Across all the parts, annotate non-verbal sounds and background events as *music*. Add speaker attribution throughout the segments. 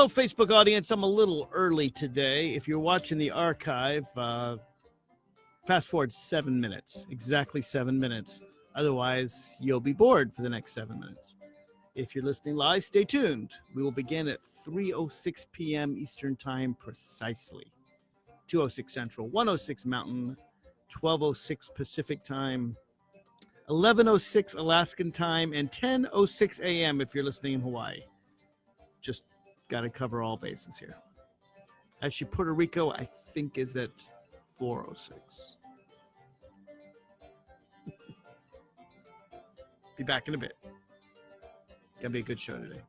Speaker 1: Hello, Facebook audience. I'm a little early today. If you're watching the archive, uh, fast forward seven minutes, exactly seven minutes. Otherwise, you'll be bored for the next seven minutes. If you're listening live, stay tuned. We will begin at 3:06 p.m. Eastern Time precisely. 206 Central, 106 Mountain, 1206 Pacific Time, 1106 Alaskan Time, and 1006 a.m. if you're listening in Hawaii. Just got to cover all bases here. Actually, Puerto Rico, I think, is at 406. *laughs* Be back in a bit. Gonna be a good show today.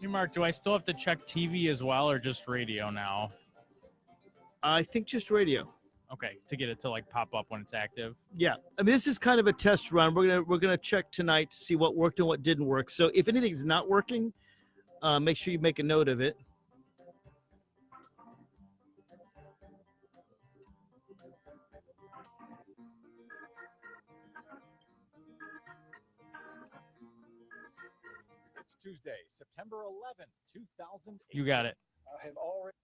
Speaker 2: Hey, Mark, do I still have to check TV as well or just radio now?
Speaker 1: I think just radio.
Speaker 2: Okay, to get it to like pop up when it's active.
Speaker 1: Yeah, I mean this is kind of a test run. We're gonna we're gonna check tonight to see what worked and what didn't work. So if anything's not working, uh, make sure you make a note of it.
Speaker 3: It's Tuesday, September 11th, 2008.
Speaker 2: You got it.
Speaker 3: I have already.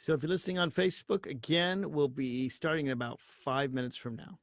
Speaker 1: So if you're listening on Facebook, again, we'll be starting in about five minutes from now.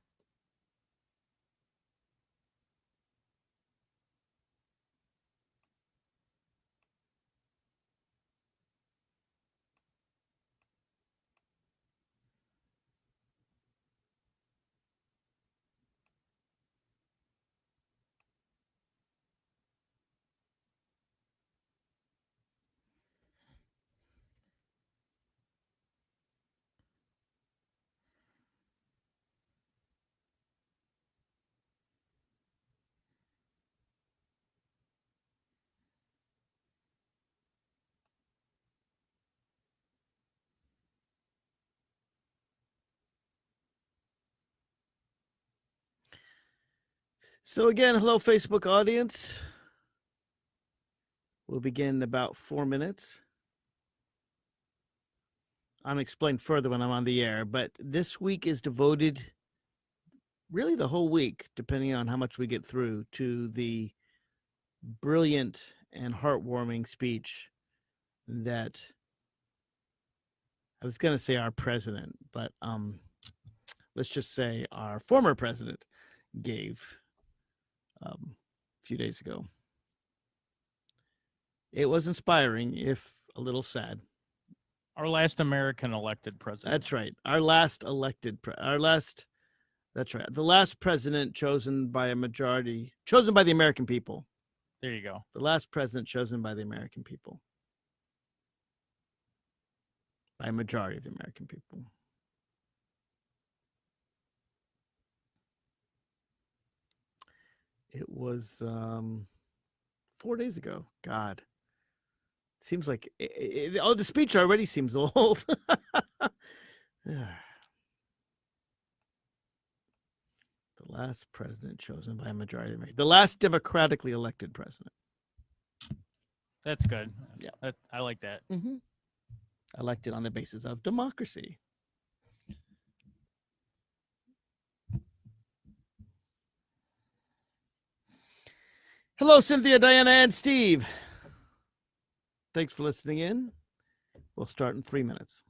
Speaker 1: So again, hello Facebook audience. We'll begin in about four minutes. I'm explain further when I'm on the air, but this week is devoted really the whole week, depending on how much we get through, to the brilliant and heartwarming speech that I was going to say our president, but um, let's just say our former president gave um, a few days ago. It was inspiring, if a little sad.
Speaker 2: Our last American elected president.
Speaker 1: That's right. Our last elected, pre- our last, that's right. The last president chosen by a majority, chosen by the American people.
Speaker 2: There you go.
Speaker 1: The last president chosen by the American people. By a majority of the American people. It was um, four days ago. God, seems like it, it, oh, the speech already seems *laughs* old. *sighs* the last president chosen by a majority of the the last democratically elected president.
Speaker 2: That's good.
Speaker 1: Yeah.
Speaker 2: That, I like that.
Speaker 1: Mm-hmm. Elected on the basis of democracy. Hello, Cynthia, Diana, and Steve. Thanks for listening in. We'll start in three minutes.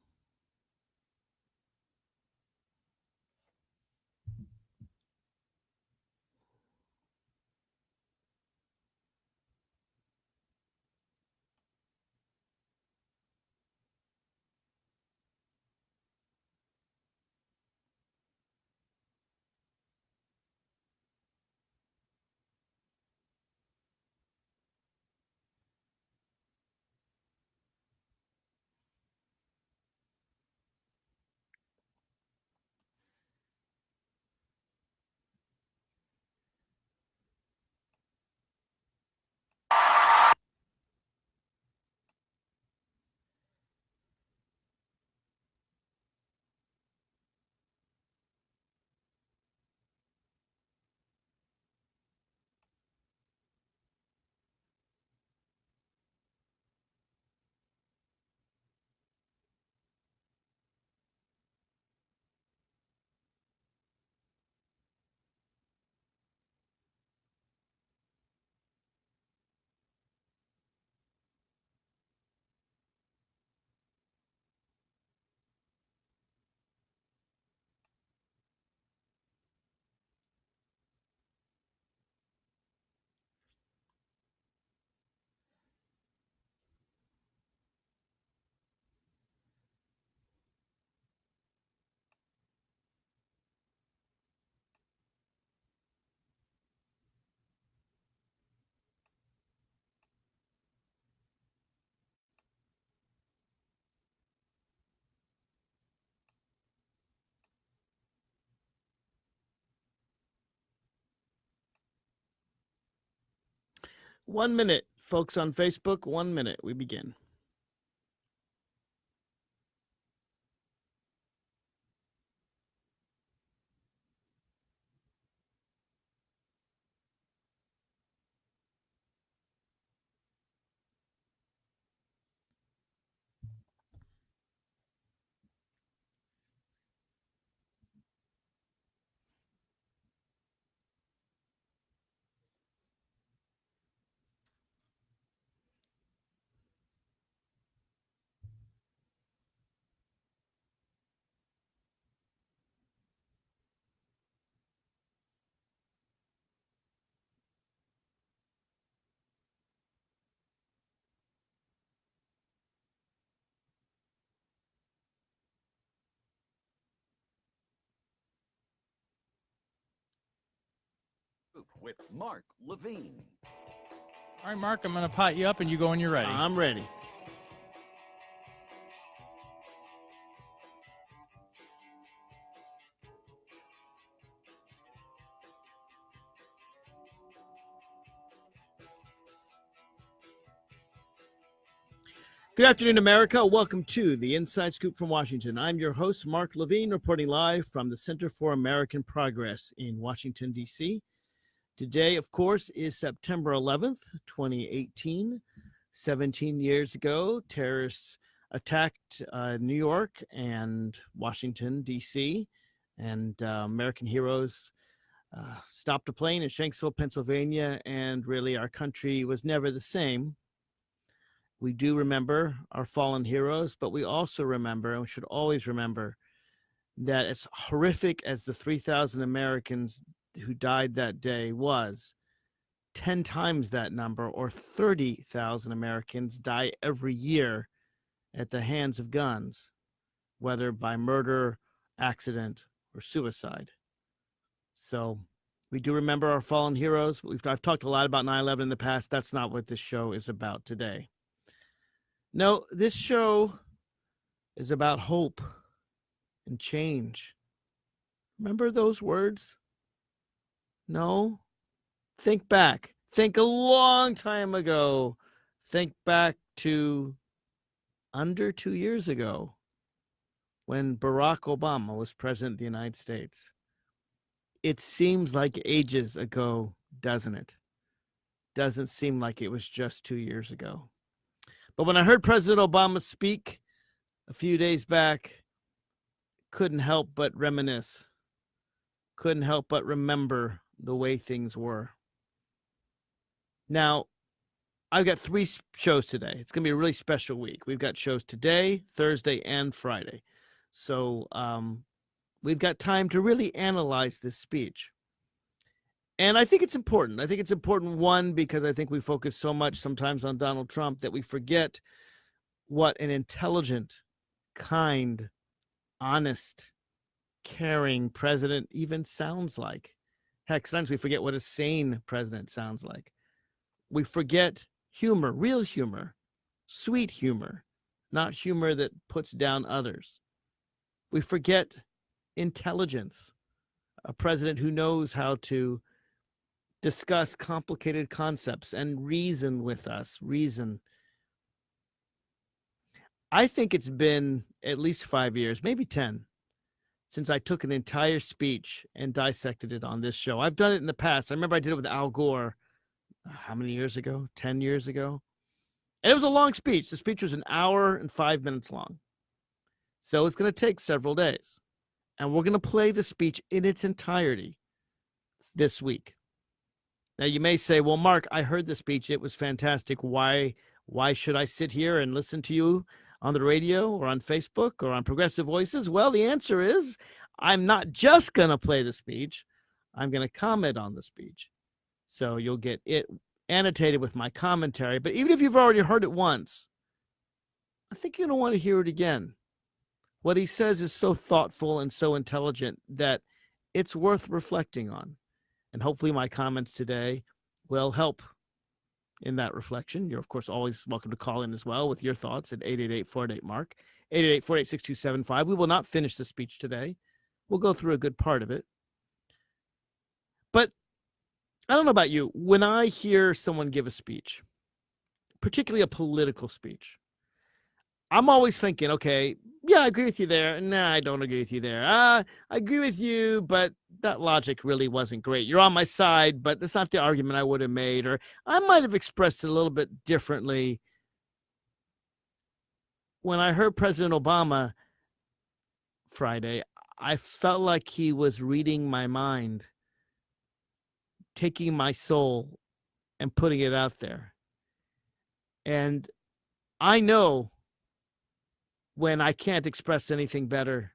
Speaker 1: One minute, folks on Facebook. One minute. We begin.
Speaker 4: With Mark Levine.
Speaker 2: All right, Mark, I'm going to pot you up and you go when you're ready.
Speaker 1: I'm ready. Good afternoon, America. Welcome to the Inside Scoop from Washington. I'm your host, Mark Levine, reporting live from the Center for American Progress in Washington, D.C. Today, of course, is September 11th, 2018. 17 years ago, terrorists attacked uh, New York and Washington, D.C., and uh, American heroes uh, stopped a plane in Shanksville, Pennsylvania, and really our country was never the same. We do remember our fallen heroes, but we also remember, and we should always remember, that as horrific as the 3,000 Americans who died that day was 10 times that number or 30,000 Americans die every year at the hands of guns, whether by murder, accident, or suicide. So we do remember our fallen heroes. We've, I've talked a lot about 9 11 in the past. That's not what this show is about today. No, this show is about hope and change. Remember those words? No. Think back. Think a long time ago. Think back to under two years ago when Barack Obama was president of the United States. It seems like ages ago, doesn't it? Doesn't seem like it was just two years ago. But when I heard President Obama speak a few days back, couldn't help but reminisce, couldn't help but remember the way things were. Now, I've got three shows today. It's going to be a really special week. We've got shows today, Thursday, and Friday. So um, we've got time to really analyze this speech. And I think it's important. I think it's important, one, because I think we focus so much sometimes on Donald Trump that we forget what an intelligent, kind, honest, caring president even sounds like. Heck, sometimes we forget what a sane president sounds like. We forget humor, real humor, sweet humor, not humor that puts down others. We forget intelligence, a president who knows how to discuss complicated concepts and reason with us, reason. I think it's been at least five years, maybe 10, since I took an entire speech and dissected it on this show. I've done it in the past. I remember I did it with Al Gore uh, how many years ago? 10 years ago. And it was a long speech. The speech was an hour and five minutes long. So it's going to take several days. And we're going to play the speech in its entirety this week. Now you may say, "Well, Mark, I heard the speech. It was fantastic. Why why should I sit here and listen to you on the radio or on Facebook or on Progressive Voices? Well, the answer is I'm not just going to play the speech, I'm going to comment on the speech. So you'll get it annotated with my commentary. But even if you've already heard it once, I think you're going to want to hear it again. What he says is so thoughtful and so intelligent that it's worth reflecting on. And hopefully, my comments today will help in that reflection. You're, of course, always welcome to call in as well with your thoughts at 888 48 Mark, 888 48 6275. We will not finish the speech today. We'll go through a good part of it. But I don't know about you. When I hear someone give a speech, particularly a political speech, I'm always thinking, okay, yeah, I agree with you there. Nah, I don't agree with you there. Uh, I agree with you, but that logic really wasn't great. You're on my side, but that's not the argument I would have made, or I might have expressed it a little bit differently. When I heard President Obama Friday, I felt like he was reading my mind, taking my soul and putting it out there. And I know when I can't express anything better.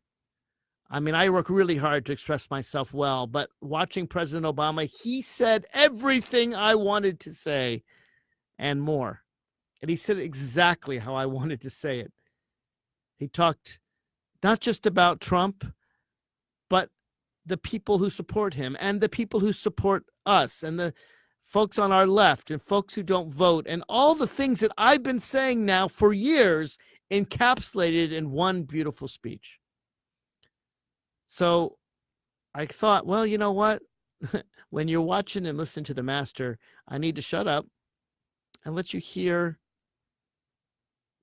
Speaker 1: I mean, I work really hard to express myself well, but watching President Obama, he said everything I wanted to say and more. And he said exactly how I *laughs* wanted to say it. He talked not just about Trump, but the people who support him and the people who support us and the folks on our left and folks who don't vote and all the things that I've been saying now for years encapsulated in one beautiful speech. So I thought, well, you know what? *laughs* when you're watching and listening to the master, I need to shut up and let you hear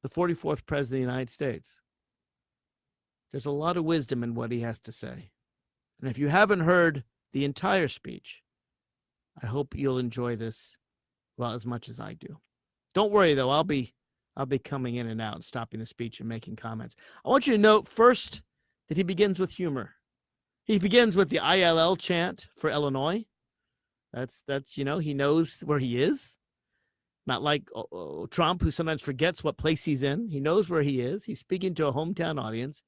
Speaker 1: the 44th president of the United States. There's a lot of wisdom in what he has to say. And if you haven't heard the entire speech, I hope you'll enjoy this well as much as I do. Don't worry though, I'll be I'll be coming in and out stopping the speech and making comments. I want you to note first that he begins with humor. He begins with the ILL chant for Illinois. That's that's you know he knows where he is. Not like uh, Trump, who sometimes forgets what place he's in. He knows where he is. He's speaking to a hometown audience.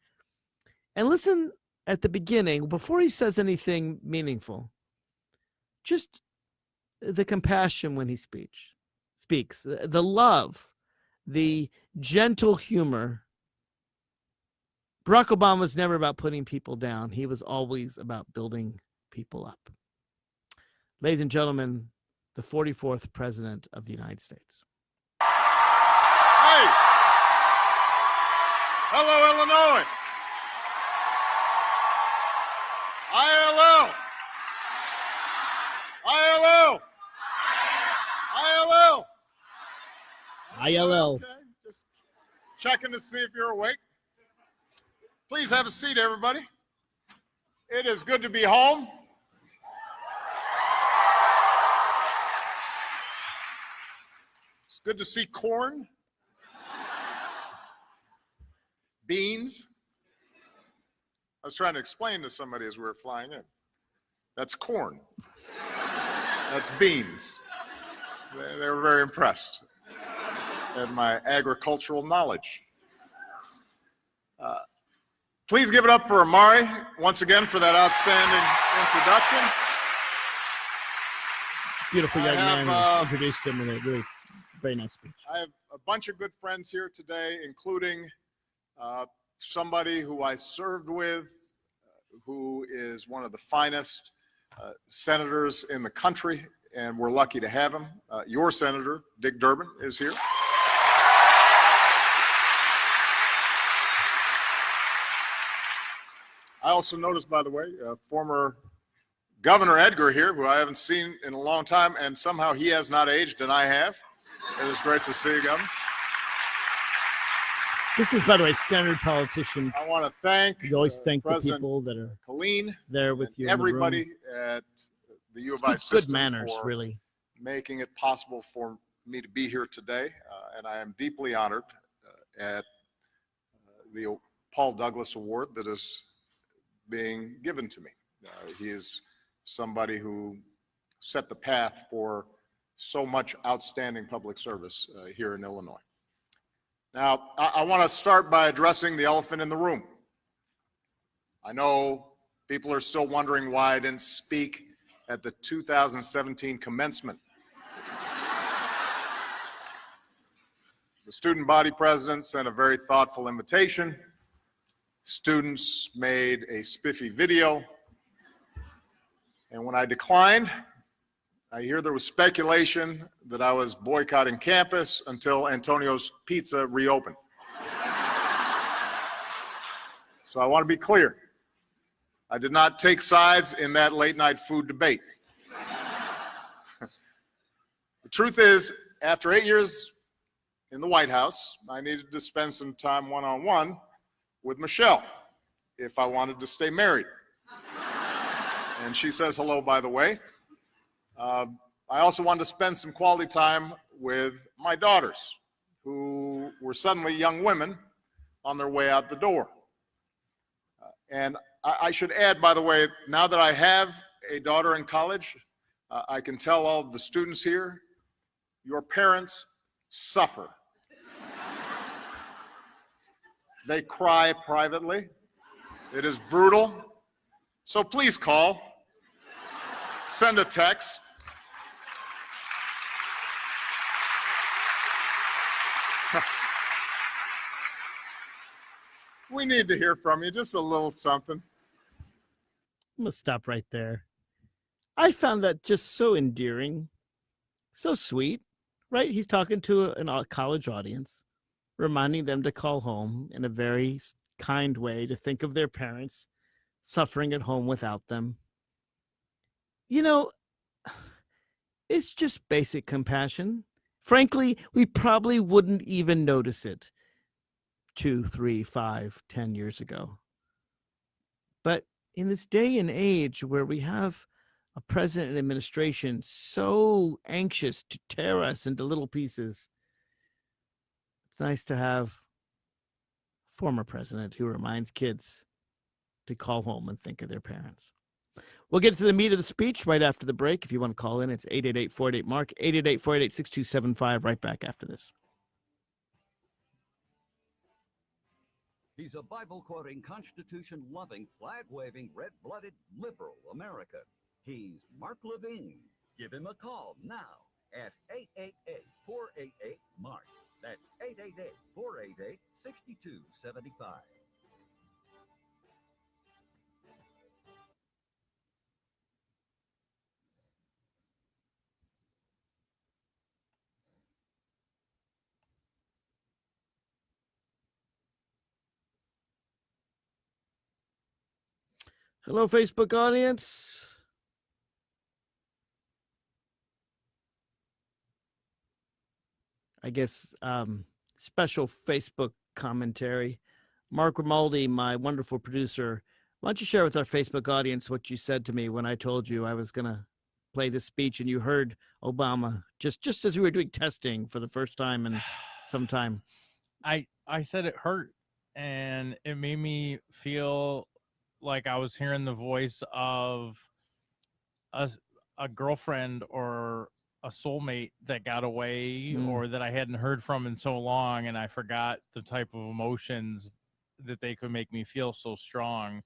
Speaker 1: And listen at the beginning, before he says anything meaningful, just the compassion when he speaks, speaks, the love the gentle humor. Barack Obama was never about putting people down. He was always about building people up. Ladies and gentlemen, the 44th President of the United States.
Speaker 5: Hey! Hello, Illinois! ILL! ILL. Okay, just checking to see if you're awake. Please have a seat, everybody. It is good to be home. It's good to see corn, beans. I was trying to explain to somebody as we were flying in. That's corn. That's beans. They, they were very impressed and my agricultural knowledge. Uh, please give it up for Amari once again for that outstanding introduction.
Speaker 1: Beautiful young
Speaker 5: have,
Speaker 1: man
Speaker 5: uh,
Speaker 1: introduced him in a really very nice speech.
Speaker 5: I have a bunch of good friends here today, including uh, somebody who I served with, uh, who is one of the finest uh, senators in the country, and we're lucky to have him. Uh, your senator, Dick Durbin, is here. I also noticed, by the way, uh, former Governor Edgar here, who I haven't seen in a long time, and somehow he has not aged, and I have. It is great to see you, Governor.
Speaker 1: This is, by the way, standard politician.
Speaker 5: I want to thank
Speaker 1: You always
Speaker 5: uh,
Speaker 1: thank the people that are
Speaker 5: Colleen
Speaker 1: there with you. in the room.
Speaker 5: everybody at the U of I
Speaker 1: It's good manners, really.
Speaker 5: making it possible for me to be here today, uh, and I am deeply honored uh, at uh, the Paul Douglas Award that is being given to me. Uh, he is somebody who set the path for so much outstanding public service uh, here in Illinois. Now, I, I want to start by addressing the elephant in the room. I know people are still wondering why I didn't speak at the 2017 commencement. the student body president sent a very thoughtful invitation. Students made a spiffy video. And when I declined, I hear there was speculation that I was boycotting campus until Antonio's Pizza reopened. So I want to be clear. I did not take sides in that late night food debate. *laughs* The truth is, after eight years in the White House, I needed to spend some time one-on-one with Michelle if I wanted to stay married. and she says hello, by the way. Uh, I also wanted to spend some quality time with my daughters, who were suddenly young women on their way out the door. Uh, and I, I, should add, by the way, now that I have a daughter in college, uh, I can tell all the students here, your parents suffer. They cry privately. It is brutal. So please call, send a text. *laughs* we need to hear from you, just a little something.
Speaker 1: I'm gonna stop right there. I found that just so endearing, so sweet, right? He's talking to a college audience, reminding them to call home in a very kind way, to think of their parents suffering at home without them. You know, *sighs* it's just basic compassion. Frankly, we probably wouldn't even notice it two, three, five, ten years ago. But in this day and age where we have a president and administration so anxious to tear us into little pieces, nice to have a former president who reminds kids to call home and think of their parents. We'll get to the meat of the speech right after the break. If you want to call in, it's 888 488 Mark, 888 488 6275, right back after this.
Speaker 4: He's a Bible quoting, Constitution loving, flag waving, red blooded liberal American. He's Mark Levine. Give him a call now at 888 488 Mark. That's 888 488 6275.
Speaker 1: Hello, Facebook audience. I guess um, special Facebook commentary. Mark Grimaldi, my wonderful producer, why don't you share with our Facebook audience what you said to me when I told you I was going to play this speech and you heard Obama just just as we were doing testing for the first time in *sighs* some time.
Speaker 2: I I said it hurt and it made me feel like I was hearing the voice of a a girlfriend or a soulmate that got away
Speaker 1: Mm.
Speaker 2: or that I hadn't heard from in so long and I forgot the type of emotions that they could make me feel so strong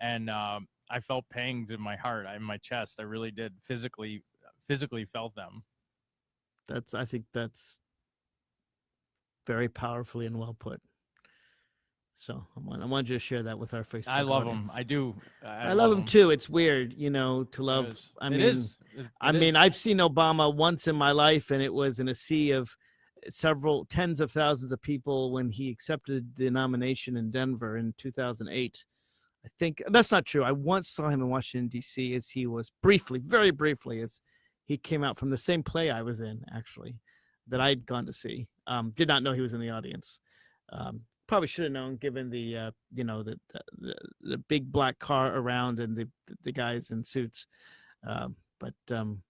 Speaker 2: and um, I felt pangs in my heart in my chest I really did physically physically felt them
Speaker 1: That's I think that's very powerfully and well put. So I want I wanted you to share that with our Facebook.
Speaker 2: I love
Speaker 1: audience.
Speaker 2: them I do
Speaker 1: I, love him too. It's weird, you know, to love.
Speaker 2: It is.
Speaker 1: I mean,
Speaker 2: is. It-
Speaker 1: I mean,
Speaker 2: is.
Speaker 1: I've seen Obama once in my life, and it was in a sea of several tens of thousands of people when he accepted the nomination in Denver in 2008. I think that's not true. I once saw him in Washington D.C. as he was briefly, very briefly, as he came out from the same play I was in, actually, that I'd gone to see. Um, did not know he was in the audience. Um, probably should have known, given the uh, you know the, the the big black car around and the the guys in suits. Um, but um,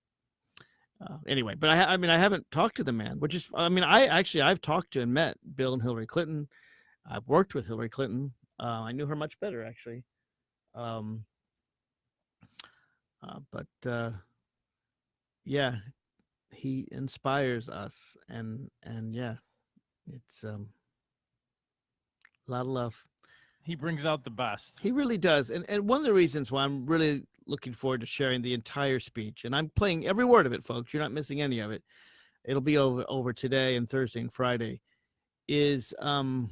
Speaker 1: uh, anyway, but I, I mean, I haven't talked to the man, which is, I mean, I actually I've talked to and met Bill and Hillary Clinton. I've worked with Hillary Clinton. Uh, I knew her much better actually. Um, uh, but uh, yeah, he inspires us, and and yeah, it's um, a lot of love.
Speaker 2: he brings out the best
Speaker 1: He really does. And and one of the reasons why I'm really looking forward to sharing the entire speech, and I'm playing every word of it, folks. You're not missing any of it. It'll be over over today and Thursday and Friday. Is um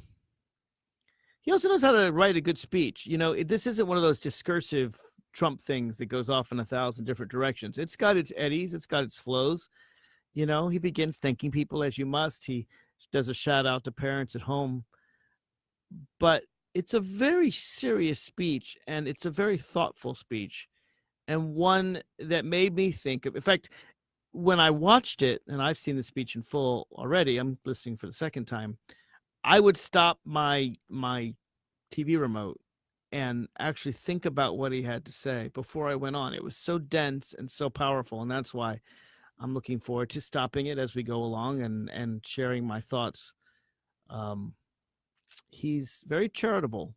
Speaker 1: he also knows how to write a good speech. You know, it, this isn't one of those discursive Trump things that goes off in a thousand different directions. It's got its eddies, it's got its flows. You know, he begins thanking people as you must. He does a shout out to parents at home. But it's a very serious speech and it's a very thoughtful speech and one that made me think of in fact when I watched it, and I've seen the speech in full already, I'm listening for the second time. I would stop my my TV remote and actually think about what he had to say before I went on. It was so dense and so powerful, and that's why I'm looking forward to stopping it as we go along and and sharing my thoughts. Um, he's very charitable,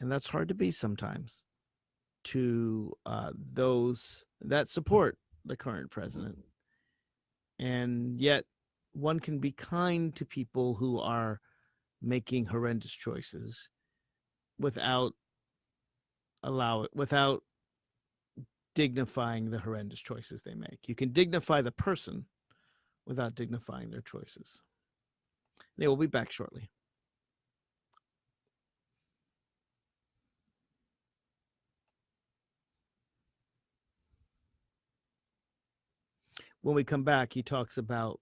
Speaker 1: and that's hard to be sometimes to uh, those that support the current president, and yet one can be kind to people who are making horrendous choices without allow it without dignifying the horrendous choices they make. You can dignify the person without dignifying their choices. They will be back shortly. When we come back, he talks about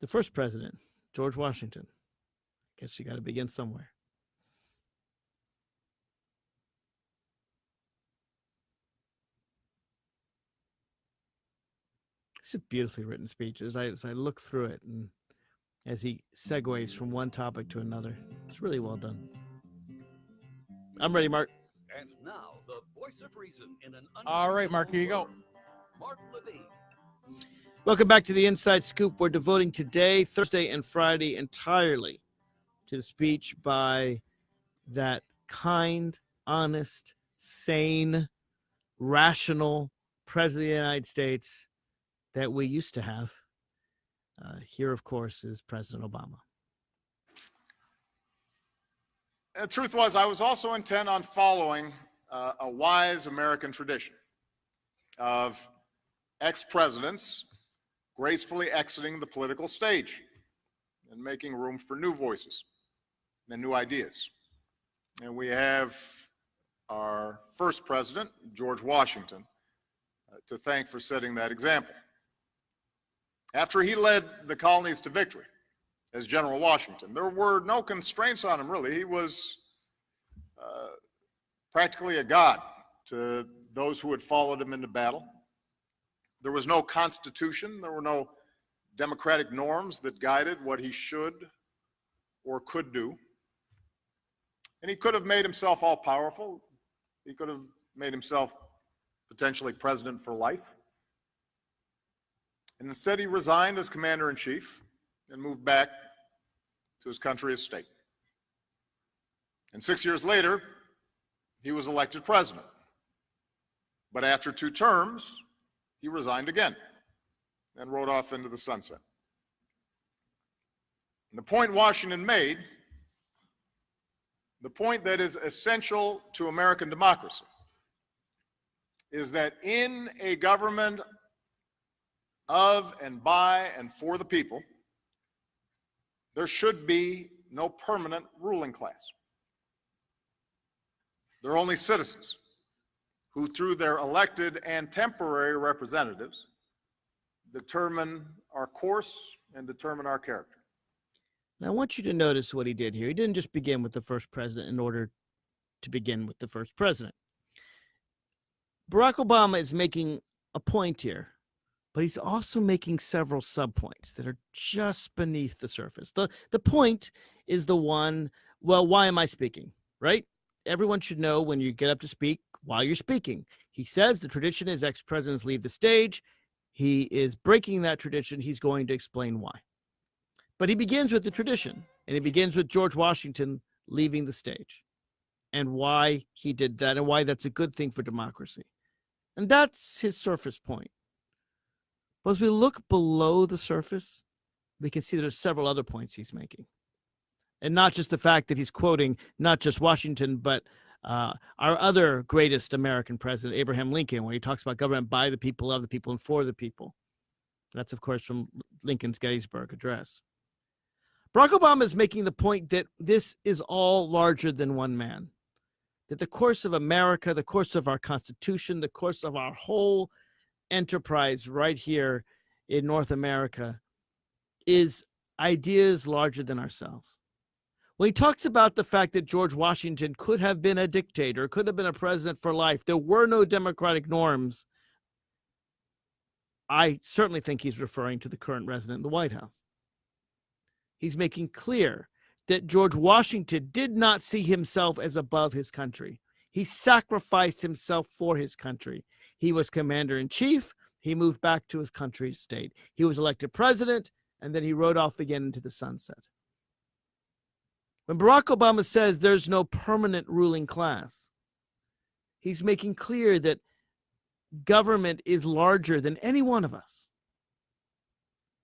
Speaker 1: the first president, George Washington. I guess you got to begin somewhere. It's a beautifully written speech. As I as I look through it and as he segues from one topic to another, it's really well done. I'm ready, Mark.
Speaker 4: And now, the voice of reason in an
Speaker 2: All right, Mark, here you go.
Speaker 1: Welcome back to the Inside Scoop. We're devoting today, Thursday, and Friday entirely to the speech by that kind, honest, sane, rational President of the United States that we used to have. Uh, here, of course, is President Obama.
Speaker 5: The truth was, I was also intent on following uh, a wise American tradition of ex-presidents gracefully exiting the political stage and making room for new voices and new ideas. And we have our first president, George Washington, uh, to thank for setting that example. After he led the colonies to victory as General Washington, there were no constraints on him, really. He was uh, practically a god to those who had followed him into battle. There was no constitution, there were no democratic norms that guided what he should or could do. And he could have made himself all powerful. He could have made himself potentially president for life. And instead, he resigned as commander in chief and moved back to his country as state. And six years later, he was elected president. But after two terms, he resigned again and rode off into the sunset. And the point Washington made, the point that is essential to American democracy, is that in a government of and by and for the people, there should be no permanent ruling class. They're only citizens who, through their elected and temporary representatives, determine our course and determine our character.
Speaker 1: Now, I want you to notice what he did here. He didn't just begin with the first president in order to begin with the first president. Barack Obama is making a point here, but he's also making several subpoints that are just beneath the surface. The the point is the one, well, why am I speaking? Right? Everyone should know when you get up to speak while you're speaking. He says the tradition is ex-presidents leave the stage. He is breaking that tradition. He's going to explain why. But he begins with the tradition, and he begins with George Washington leaving the stage and why he did that and why that's a good thing for democracy. And that's his surface point. But as we look below the surface, we can see there's several other points he's making. And not just the fact that he's quoting not just Washington, but uh, our other greatest American president, Abraham Lincoln, when he talks about government by the people, of the people, and for the people. That's, of course, from Lincoln's Gettysburg Address. Barack Obama is making the point that this is all larger than one man. That the course of America, the course of our Constitution, the course of our whole enterprise right here in North America is ideas larger than ourselves. When he talks about the fact that George Washington could have been a dictator, could have been a president for life, there were no democratic norms. I certainly think he's referring to the current resident in the White House. He's making clear that George Washington did not see himself as above his country. He sacrificed himself for his country. He was commander in chief. He moved back to his country's state. He was elected president, and then he rode off again into the sunset. When Barack Obama says there's no permanent ruling class, he's making clear that government is larger than any one of us.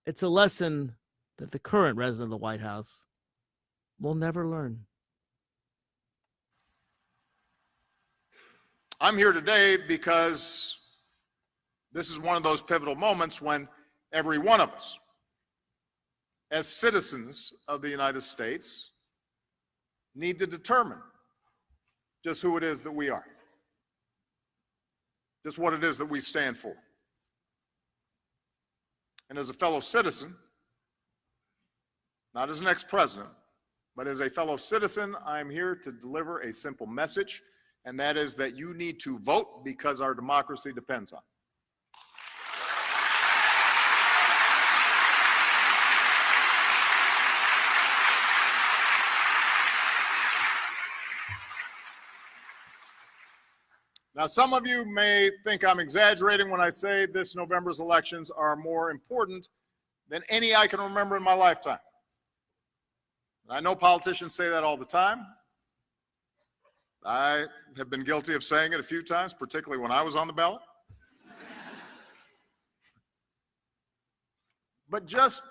Speaker 1: It's a lesson that the current resident of the White House will never learn.
Speaker 5: I'm here today because this is one of those pivotal moments when every one of us, as citizens of the United States, need to determine just who it is that we are, just what it is that we stand for. And as a fellow citizen, not as an ex-president, but as a fellow citizen, I'm here to deliver a simple message, and that is that you need to vote because our democracy depends on it. Now, some of you may think I'm exaggerating when I say this November's elections are more important than any I can remember in my lifetime. I know politicians say that all the time. I have been guilty of saying it a few times, particularly when I was on the ballot. but just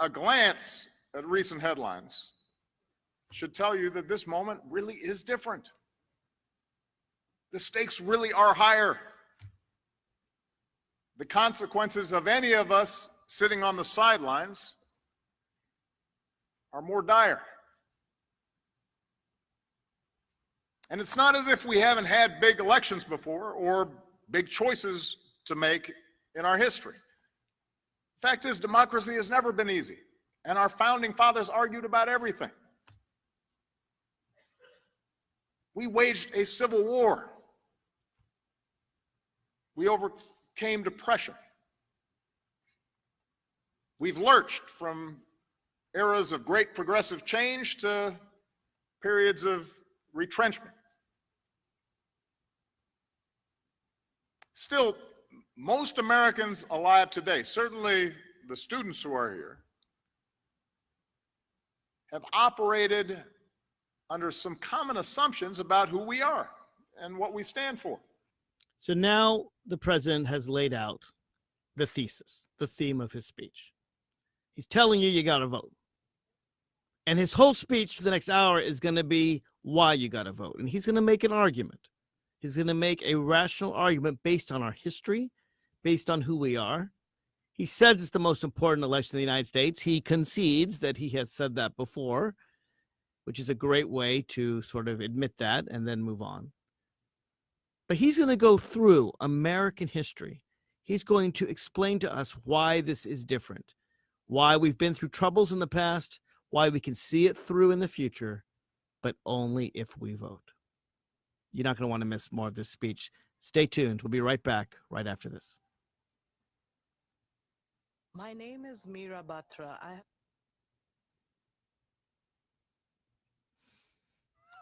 Speaker 5: a glance at recent headlines should tell you that this moment really is different. The stakes really are higher. The consequences of any of us sitting on the sidelines are more dire. And it's not as if we haven't had big elections before or big choices to make in our history. The fact is, democracy has never been easy, and our founding fathers argued about everything. We waged a civil war. We overcame depression. We've lurched from eras of great progressive change to periods of retrenchment. Still, most Americans alive today, certainly the students who are here, have operated under some common assumptions about who we are and what we stand for.
Speaker 1: So now the president has laid out the thesis, the theme of his speech. He's telling you you got to vote. And his whole speech for the next hour is going to be why you got to vote. And he's going to make an argument. He's going to make a rational argument based on our history, based on who we are. He says it's the most important election in the United States. He concedes that he has said that before, which is a great way to sort of admit that and then move on. But he's going to go through American history. He's going to explain to us why this is different, why we've been through troubles in the past, why we can see it through in the future, but only if we vote. You're not going to want to miss more of this speech. Stay tuned. We'll be right back right after this.
Speaker 6: My name is Mira Batra. I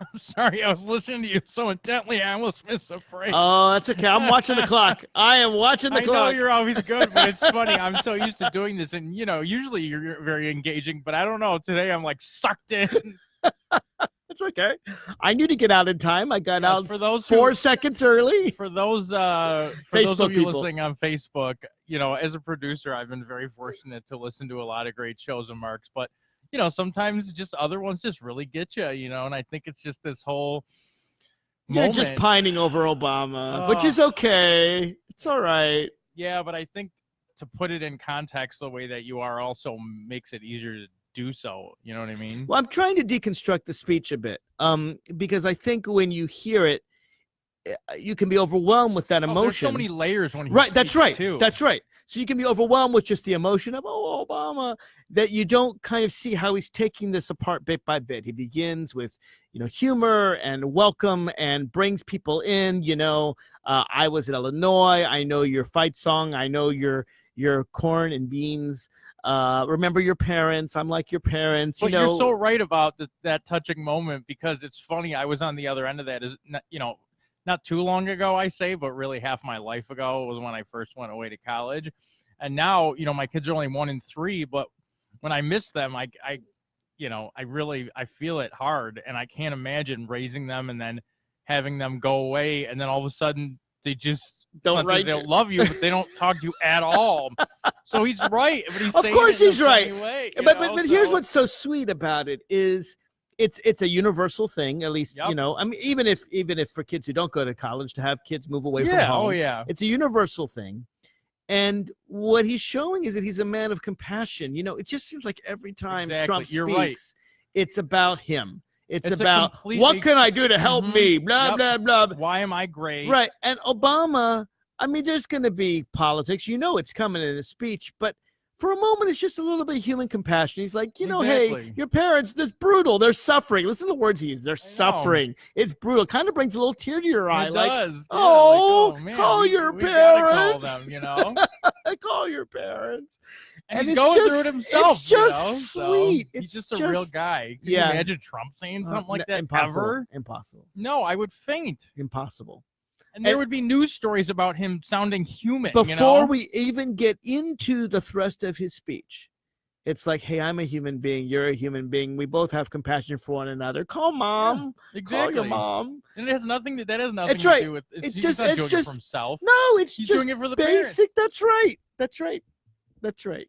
Speaker 6: *laughs*
Speaker 2: I'm sorry, I was listening to you so intently, I almost missed a phrase.
Speaker 1: Oh, that's okay. I'm watching the *laughs* clock. I am watching the
Speaker 2: I
Speaker 1: clock.
Speaker 2: know you're always good, but it's *laughs* funny. I'm so used to doing this, and you know, usually you're very engaging, but I don't know. Today I'm like sucked in.
Speaker 1: It's okay. I knew to get out in time. I got
Speaker 2: Yes,
Speaker 1: out
Speaker 2: for those
Speaker 1: four
Speaker 2: who,
Speaker 1: seconds early.
Speaker 2: for those uh for those
Speaker 1: Facebook
Speaker 2: of you
Speaker 1: people.
Speaker 2: listening on Facebook, you know, as a producer, I've been very fortunate to listen to a lot of great shows of Mark's, but you know, sometimes just other ones just really get you, you know, and I think it's just this whole
Speaker 1: You're
Speaker 2: moment.
Speaker 1: just pining over Obama, which
Speaker 2: Oh.
Speaker 1: is okay. It's all right.
Speaker 2: Yeah, but I think to put it in context the way that you are also makes it easier to do so. You know what I mean?
Speaker 1: Well, I'm trying to deconstruct the speech a bit, um, because I think when you hear it, eh, you can be overwhelmed with that
Speaker 2: Oh,
Speaker 1: emotion.
Speaker 2: there's so many layers when he
Speaker 1: right. That's right.
Speaker 2: Too.
Speaker 1: That's right. So you can be overwhelmed with just the emotion of, oh, Obama, that you don't kind of see how he's taking this apart bit by bit. He begins with, you know, humor and welcome and brings people in. You know, uh, I was in Illinois. I know your fight song. I know your your corn and beans. Uh, remember your parents. I'm like your parents.
Speaker 2: But
Speaker 1: you know,
Speaker 2: you're so right about the, that touching moment because it's funny. I was on the other end of that. Is you know, not too long ago, I say, but really half my life ago was when I first went away to college, and now you know my kids are only one and three. But when I miss them, I, I, you know, I really I feel it hard, and I can't imagine raising them and then having them go away, and then all of a sudden they just
Speaker 1: Don't
Speaker 2: they don't love you, but they don't talk to you at *laughs* all. so he's right, but he's
Speaker 1: Of course
Speaker 2: it in a
Speaker 1: he's right.
Speaker 2: way,
Speaker 1: but, but but here's
Speaker 2: so-
Speaker 1: what's so sweet about it is it's it's a universal thing at least you know i mean even if even if for kids who don't go to college to have kids move away
Speaker 2: yeah,
Speaker 1: from home
Speaker 2: oh yeah,
Speaker 1: it's a universal thing and what he's showing is that he's a man of compassion you know it just seems like every time
Speaker 2: Exactly.
Speaker 1: trump
Speaker 2: You're
Speaker 1: speaks
Speaker 2: right.
Speaker 1: it's about him it's,
Speaker 2: It's
Speaker 1: about
Speaker 2: completely-
Speaker 1: what can i do to help
Speaker 2: Mhm.
Speaker 1: me blah
Speaker 2: Yep.
Speaker 1: blah blah
Speaker 2: why am I great?
Speaker 1: Right. And Obama, I mean, there's going to be politics. You know, it's coming in his speech, but for a moment, it's just a little bit of human compassion. He's like, you know, hey, your parents, that's brutal. They're suffering. Listen to the words he uses. They're suffering. It's brutal. Kind of brings a little tear to your eye.
Speaker 2: It
Speaker 1: Like,
Speaker 2: does. yeah, like,
Speaker 1: "Oh,
Speaker 2: man,
Speaker 1: call
Speaker 2: we-
Speaker 1: your
Speaker 2: we gotta call them, you know. *laughs*
Speaker 1: Call your parents.
Speaker 2: And,
Speaker 1: And
Speaker 2: he's going through it himself.
Speaker 1: it's
Speaker 2: you
Speaker 1: just
Speaker 2: know, so
Speaker 1: sweet.
Speaker 2: He's
Speaker 1: It's
Speaker 2: just a real guy. Can
Speaker 1: yeah.
Speaker 2: you imagine Trump saying
Speaker 1: Uh,
Speaker 2: something like that
Speaker 1: impossible.
Speaker 2: ever?
Speaker 1: Impossible.
Speaker 2: No, I would faint.
Speaker 1: Impossible.
Speaker 2: And there
Speaker 1: And-
Speaker 2: would be news stories about him sounding human.
Speaker 1: before
Speaker 2: you know?
Speaker 1: we even get into the thrust of his speech it's like hey i'm a human being you're a human being we both have compassion for one another call mom call
Speaker 2: exactly.
Speaker 1: your mom
Speaker 2: And it has nothing. To, that has nothing
Speaker 1: It's
Speaker 2: to
Speaker 1: right.
Speaker 2: do with. It's,
Speaker 1: It's just-
Speaker 2: not
Speaker 1: it's
Speaker 2: doing it
Speaker 1: just-
Speaker 2: for himself.
Speaker 1: no it's
Speaker 2: He's
Speaker 1: just
Speaker 2: doing it for the parents.
Speaker 1: basic that's right that's right that's right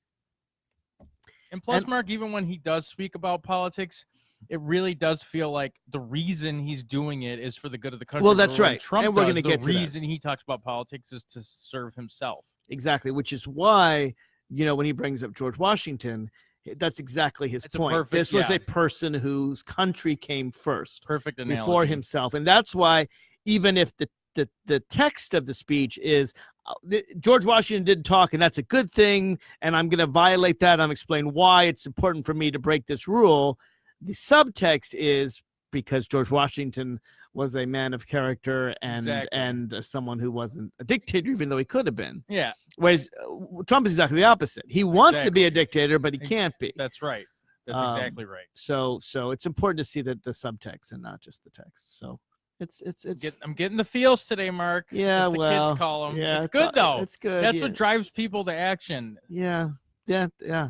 Speaker 2: And plus,
Speaker 1: And-
Speaker 2: Mark, even when he does speak about politics, it really does feel like the reason he's doing it is for the good of the country.
Speaker 1: Well, that's right,
Speaker 2: Trump
Speaker 1: and we're gonna
Speaker 2: the
Speaker 1: get to that.
Speaker 2: reason he talks about politics is to serve himself.
Speaker 1: exactly which is why you know when he brings up george washington that's exactly his
Speaker 2: It's
Speaker 1: point
Speaker 2: perfect-
Speaker 1: this was
Speaker 2: yeah.
Speaker 1: a person whose country came first
Speaker 2: Perfect analogy.
Speaker 1: before himself and that's why even if the the, the text of the speech is uh, the, george washington didn't talk and that's a good thing and i'm going to violate that i'm explain why it's important for me to break this rule the subtext is because george washington was a man of character and
Speaker 2: Exactly.
Speaker 1: and uh, someone who wasn't a dictator even though he could have been
Speaker 2: Yeah,
Speaker 1: whereas uh, trump is exactly the opposite he wants to be a dictator but he can't be
Speaker 2: that's right. That's
Speaker 1: Um,
Speaker 2: exactly right.
Speaker 1: so so it's important to see that the subtext and not just the text so it's it's it's
Speaker 2: Get, I'm getting the feels today, Mark.
Speaker 1: yeah
Speaker 2: the
Speaker 1: well
Speaker 2: kids call them.
Speaker 1: yeah
Speaker 2: it's
Speaker 1: a-
Speaker 2: good though.
Speaker 1: it's good
Speaker 2: That's
Speaker 1: yeah.
Speaker 2: what drives people to action.
Speaker 1: yeah yeah yeah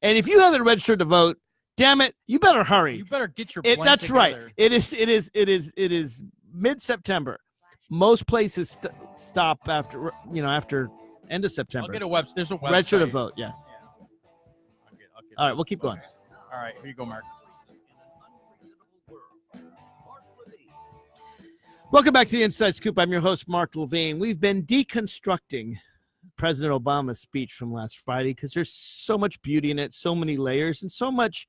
Speaker 1: and if you haven't registered to vote damn it you better hurry
Speaker 2: You better get your.
Speaker 1: it, that's right it is it is it is it is mid-september most places st- stop after you know after end of September.
Speaker 2: I'll
Speaker 1: september
Speaker 2: get a web. There's a website.
Speaker 1: register to vote yeah
Speaker 2: Yeah. I'll get- I'll get
Speaker 1: all right we'll keep going
Speaker 2: All right, here you go, Mark.
Speaker 1: Welcome back to the Inside Scoop. I'm your host, Mark Levine. We've been deconstructing President Obama's speech from last Friday because there's so much beauty in it, so many layers, and so much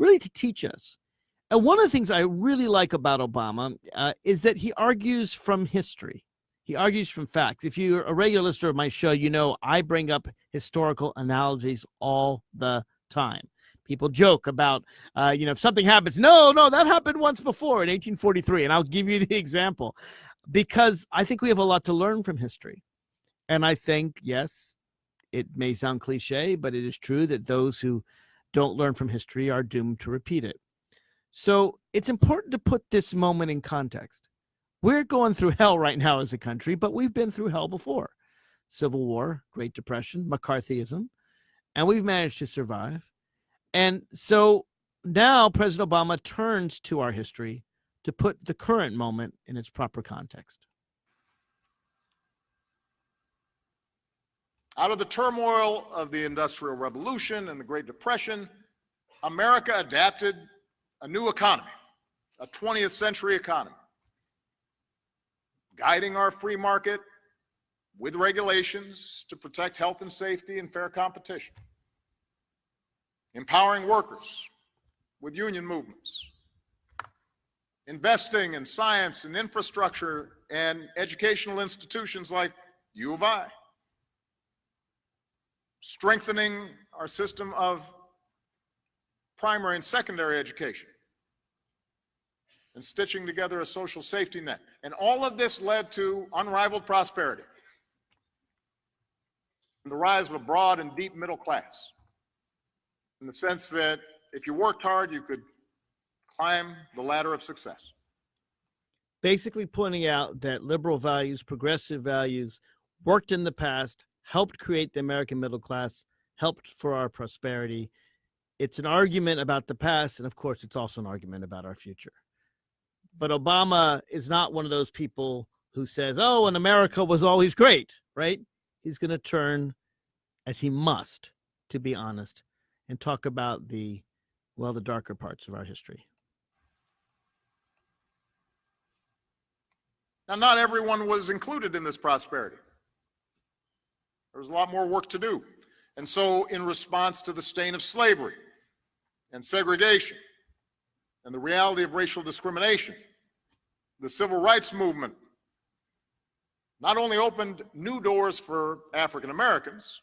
Speaker 1: really to teach us. And one of the things I really like about Obama uh, is that he argues from history. He argues from facts. If you're a regular listener of my show, you know I bring up historical analogies all the time. People joke about, uh, you know, if something happens, no, no, that happened once before in 1843. And I'll give you *laughs* the example because I think we have a lot to learn from history. And I think, yes, it may sound cliche, but it is true that those who don't learn from history are doomed to repeat it. So it's important to put this moment in context. We're going through hell right now as a country, but we've been through hell before Civil War, Great Depression, McCarthyism, and we've managed to survive. And so now President Obama turns to our history to put the current moment in its proper context.
Speaker 5: Out of the turmoil of the Industrial Revolution and the Great Depression, America adapted a new economy, a 20th century economy, guiding our free market with regulations to protect health and safety and fair competition, empowering workers with union movements, investing in science and infrastructure and educational institutions like U of I, strengthening our system of primary and secondary education, and stitching together a social safety net. And all of this led to unrivaled prosperity and the rise of a broad and deep middle class in the sense that if you worked hard, you could climb the ladder of success.
Speaker 1: Basically, pointing out that liberal values, progressive values worked in the past, helped create the American middle class, helped for our prosperity. It's an argument about the past, and of course, it's also an argument about our future. But Obama is not one of those people who says, oh, and America was always great, right? He's going to turn, as he must, to be honest, and talk about the, well, the darker parts of our history.
Speaker 5: Now, not everyone was included in this prosperity. There was a lot more work to do. And so, in response to the stain of slavery and segregation and the reality of racial discrimination, the civil rights movement not only opened new doors for African Americans,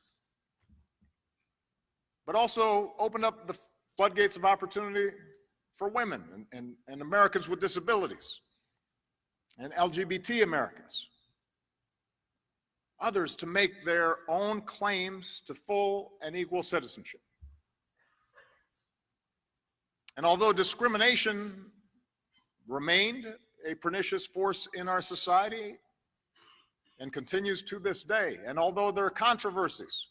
Speaker 5: but also opened up the floodgates of opportunity for women and, and, and Americans with disabilities and LGBT Americans. Others to make their own claims to full and equal citizenship. And although discrimination remained a pernicious force in our society and continues to this day, and although there are controversies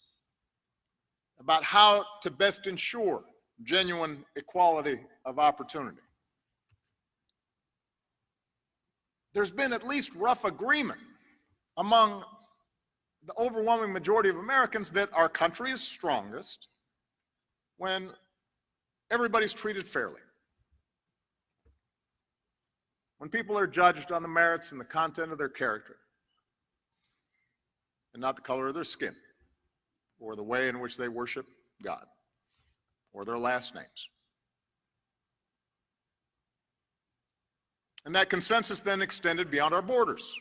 Speaker 5: about how to best ensure genuine equality of opportunity, there's been at least rough agreement among the overwhelming majority of Americans that our country is strongest when everybody's treated fairly. When people are judged on the merits and the content of their character, and not the color of their skin, or the way in which they worship God, or their last names. And that consensus then extended beyond our borders.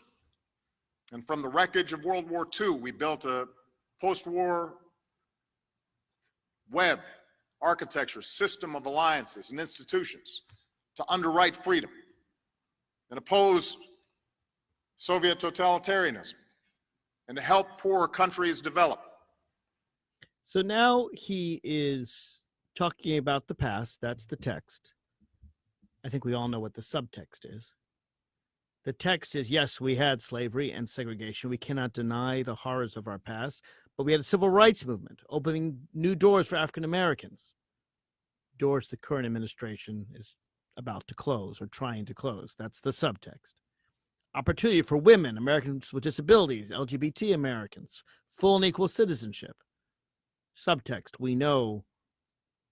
Speaker 5: And from the wreckage of World War II, we built a post-war web architecture, system of alliances and institutions to underwrite freedom and oppose Soviet totalitarianism and to help poor countries develop.
Speaker 1: So now he is talking about the past. That's the text. I think we all know what the subtext is. The text is yes, we had slavery and segregation. We cannot deny the horrors of our past, but we had a civil rights movement opening new doors for African Americans. Doors the current administration is about to close or trying to close. That's the subtext. Opportunity for women, Americans with disabilities, LGBT Americans, full and equal citizenship. Subtext We know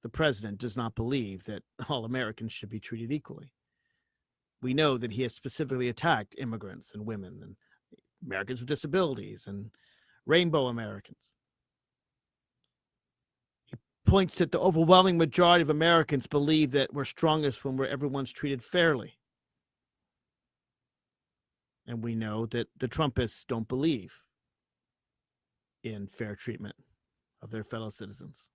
Speaker 1: the president does not believe that all Americans should be treated equally. We know that he has specifically attacked immigrants and women and Americans with disabilities and rainbow Americans. He points that the overwhelming majority of Americans believe that we're strongest when we're everyone's treated fairly. And we know that the Trumpists don't believe in fair treatment of their fellow citizens.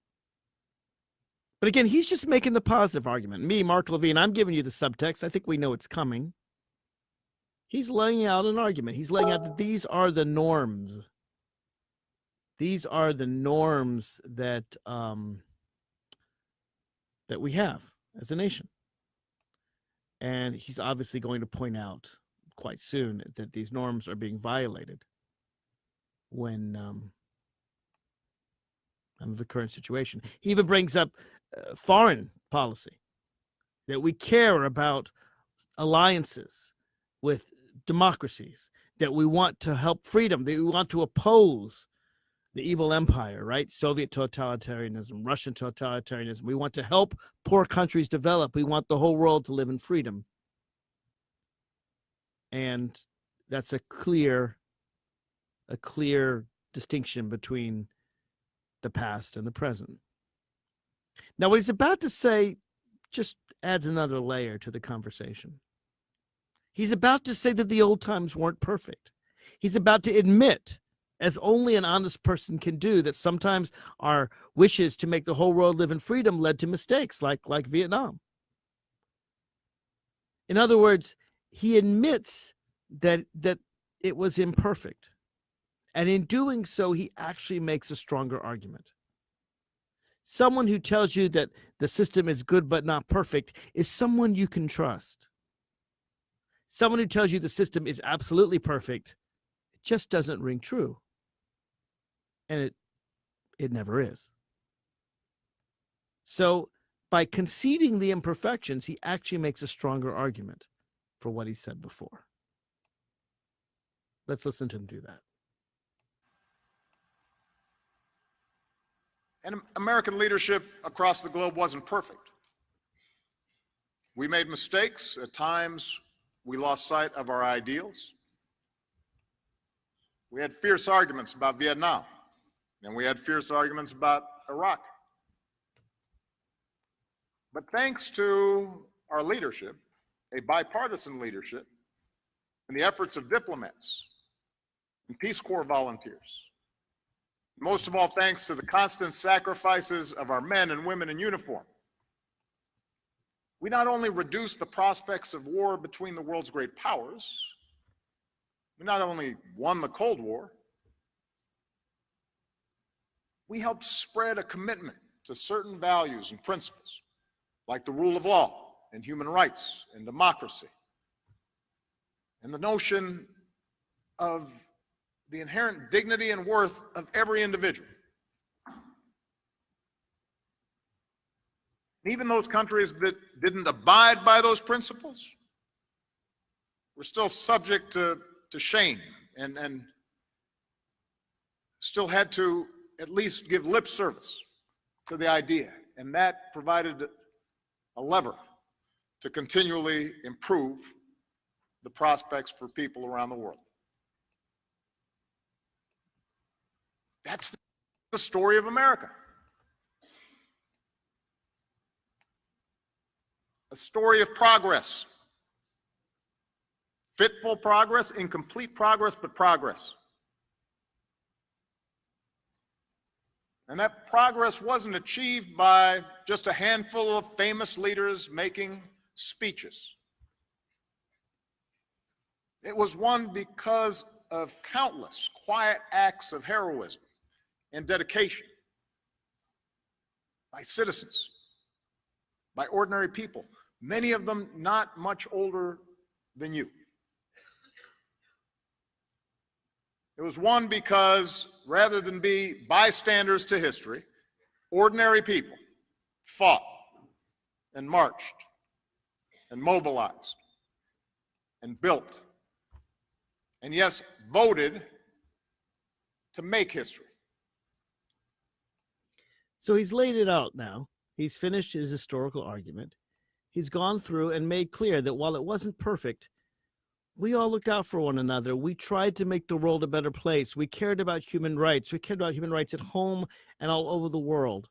Speaker 1: But again, he's just making the positive argument. Me, Mark Levine, I'm giving you the subtext. I think we know it's coming. He's laying out an argument. He's laying out that these are the norms. These are the norms that um, that we have as a nation. And he's obviously going to point out quite soon that these norms are being violated when um, the current situation. He even brings up Uh, foreign policy that we care about alliances with democracies, that we want to help freedom, that we want to oppose the evil empire, right? Soviet totalitarianism, Russian totalitarianism. We want to help poor countries develop. We want the whole world to live in freedom. And that's a clear a clear distinction between the past and the present. Now, what he's about to say just adds another layer to the conversation. He's about to say that the old times weren't perfect. He's about to admit as only an honest person can do, that sometimes our wishes to make the whole world live in freedom led to mistakes like, like Vietnam. In other words, he admits that, that it was imperfect. And in doing so, he actually makes a stronger argument. Someone who tells you that the system is good but not perfect is someone you can trust. Someone who tells you the system is absolutely perfect it just doesn't ring true. And it it never is. So by conceding the imperfections, he actually makes a stronger argument for what he said before. Let's listen to him do that.
Speaker 5: And American leadership across the globe wasn't perfect. We made mistakes. At times, we lost sight of our ideals. We had fierce arguments about Vietnam, and we had fierce arguments about Iraq. But thanks to our leadership, a bipartisan leadership, and the efforts of diplomats and Peace Corps volunteers, most of all, thanks to the constant sacrifices of our men and women in uniform. We not only reduced the prospects of war between the world's great powers, we not only won the Cold War, we helped spread a commitment to certain values and principles, like the rule of law and human rights and democracy, and the notion of the inherent dignity and worth of every individual. Even those countries that didn't abide by those principles were still subject to, to shame and, and still had to at least give lip service to the idea. And that provided a lever to continually improve the prospects for people around the world. That's the story of America. A story of progress. Fitful progress, incomplete progress, but progress. And that progress wasn't achieved by just a handful of famous leaders making speeches. It was won because of countless quiet acts of heroism and dedication by citizens, by ordinary people, many of them not much older than you. It was won because rather than be bystanders to history, ordinary people fought and marched and mobilized and built and yes, voted to make history.
Speaker 1: So he's laid it out now. He's finished his historical argument. He's gone through and made clear that while it wasn't perfect, we all looked out for one another. We tried to make the world a better place. We cared about human rights. We cared about human rights at home and all over the world.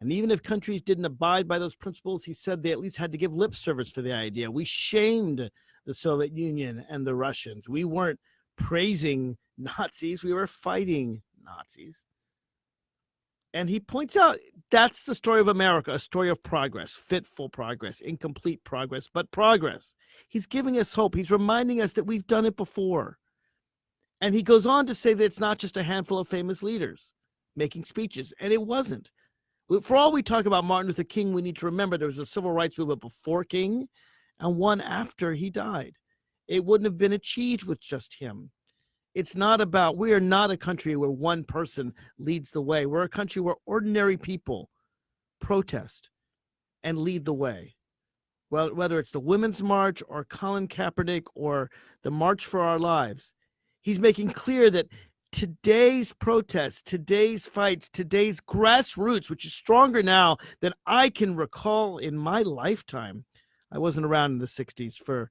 Speaker 1: And even if countries didn't abide by those principles, he said they at least had to give lip service for the idea. We shamed the Soviet Union and the Russians. We weren't praising Nazis, we were fighting Nazis. And he points out that's the story of America, a story of progress, fitful progress, incomplete progress, but progress. He's giving us hope. He's reminding us that we've done it before. And he goes on to say that it's not just a handful of famous leaders making speeches, and it wasn't. For all we talk about Martin Luther King, we need to remember there was a civil rights movement before King and one after he died. It wouldn't have been achieved with just him. It's not about, we are not a country where one person leads the way. We're a country where ordinary people protest and lead the way. Well, whether it's the Women's March or Colin Kaepernick or the March for Our Lives, he's making clear that today's protests, today's fights, today's grassroots, which is stronger now than I can recall in my lifetime. I wasn't around in the 60s for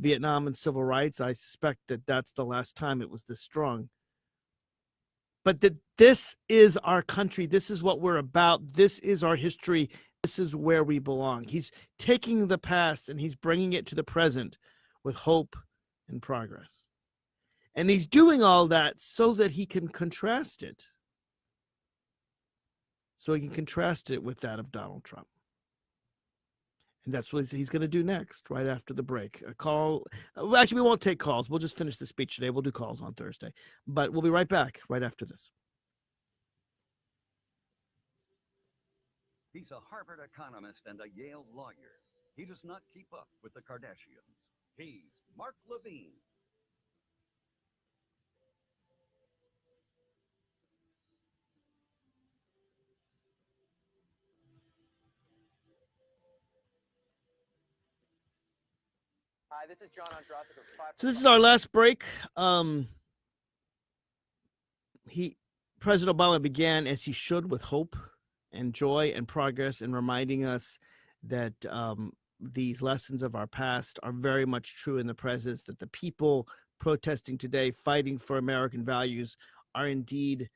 Speaker 1: Vietnam and civil rights. I suspect that that's the last time it was this strong. But that this is our country. This is what we're about. This is our history. This is where we belong. He's taking the past and he's bringing it to the present with hope and progress. And he's doing all that so that he can contrast it. So he can contrast it with that of Donald Trump. And that's what he's going to do next, right after the break. A call. Uh, well, actually, we won't take calls. We'll just finish the speech today. We'll do calls on Thursday. But we'll be right back right after this.
Speaker 4: He's a Harvard economist and a Yale lawyer. He does not keep up with the Kardashians. He's Mark Levine.
Speaker 7: Hi, this is John Andrasik of Five.
Speaker 1: So this is our last break. Um, he, President Obama, began as he should with hope and joy and progress, and reminding us that um, these lessons of our past are very much true in the present. That the people protesting today, fighting for American values, are indeed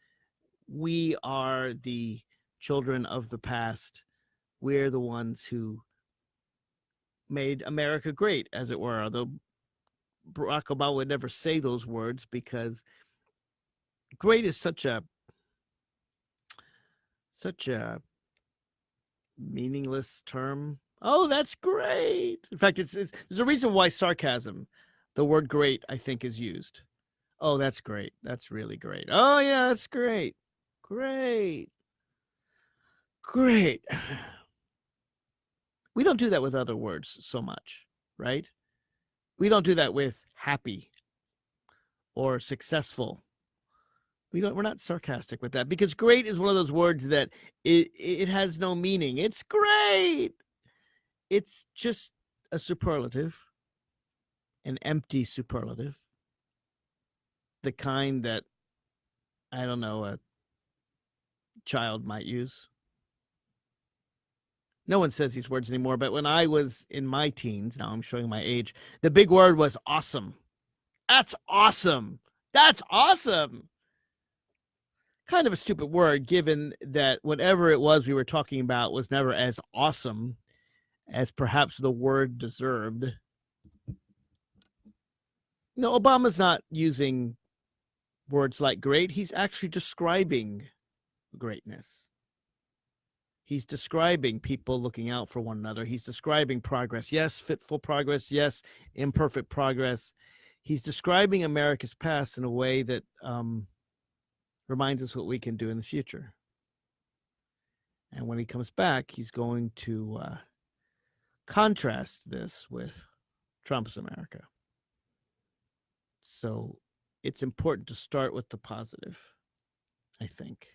Speaker 1: we are the children of the past. We're the ones who made America great, as it were. Although Barack Obama would never say those words because great is such a such a meaningless term. Oh, that's great. In fact, it's, it's there's a reason why sarcasm, the word great, I think, is used. Oh, that's great. That's really great. Oh yeah, that's great. Great. Great. *sighs* *sighs* We don't do that with other words so much, right? We don't do that with happy or successful. We don't we're not sarcastic with that because great is one of those words that it it has no meaning. It's great. It's just a superlative, an empty superlative. The kind that I don't know a child might use no one says these words anymore, but when I was in my teens, now I'm showing my age, the big word was awesome. That's awesome. That's awesome. Kind of a stupid word, given that whatever it was we were talking about was never as awesome as perhaps the word deserved. No, Obama's not using words like great. He's actually describing greatness. He's describing people looking out for one another. He's describing progress. Yes, fitful progress. Yes, imperfect progress. He's describing America's past in a way that um, reminds us what we can do in the future. And when he comes back, he's going to uh, contrast this with Trump's America. So it's important to start with the positive, I think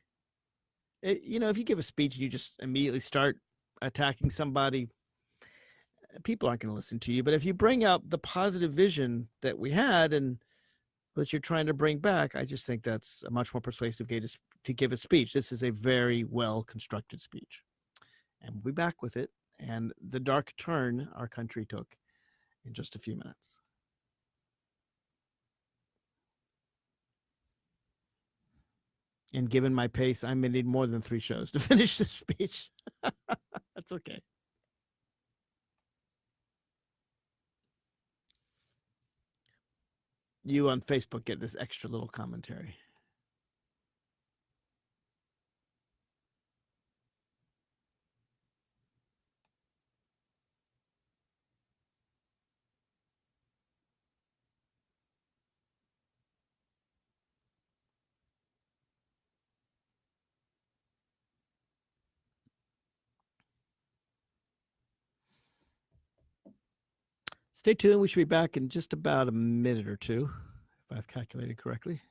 Speaker 1: it, you know, if you give a speech and you just immediately start attacking somebody, uh, people aren't going to listen to you. But if you bring out the positive vision that we had and that you're trying to bring back, I just think that's a much more persuasive way to, to give a speech. This is a very well constructed speech. And we'll be back with it and the dark turn our country took in just a few minutes. And given my pace, I may need more than three shows to *laughs* finish this speech. *laughs* That's okay. You on Facebook get this extra little commentary. Stay tuned. We should be back in just about a minute or two, if I've calculated correctly.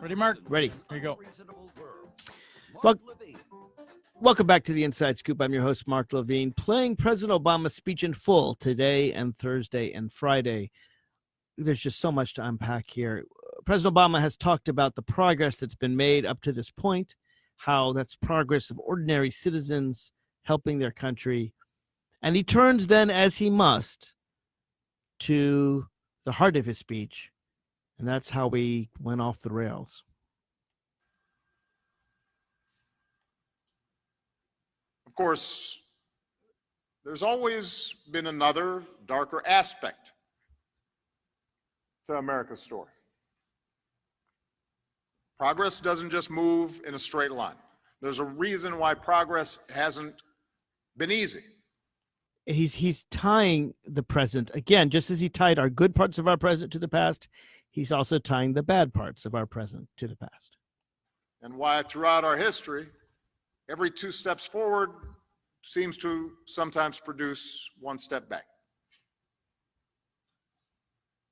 Speaker 2: Ready, Mark?
Speaker 1: Ready.
Speaker 4: in
Speaker 2: Here you go.
Speaker 1: Well- Welcome back to the Inside Scoop. I'm your host, Mark Levine, playing President Obama's speech in full today and Thursday and Friday. There's just so much to unpack here. President Obama has talked about the progress that's been made up to this point, how that's progress of ordinary citizens helping their country. And he turns then, as he must, to the heart of his speech. And that's how we went off the rails.
Speaker 5: Of course, there's always been another darker aspect to America's story. Progress doesn't just move in a straight line. There's a reason why progress hasn't been easy.
Speaker 1: He's he's tying the present again, just as he tied our good parts of our present to the past. He's also tying the bad parts of our present to the past.
Speaker 5: And why throughout our history, every two steps forward seems to sometimes produce one step back.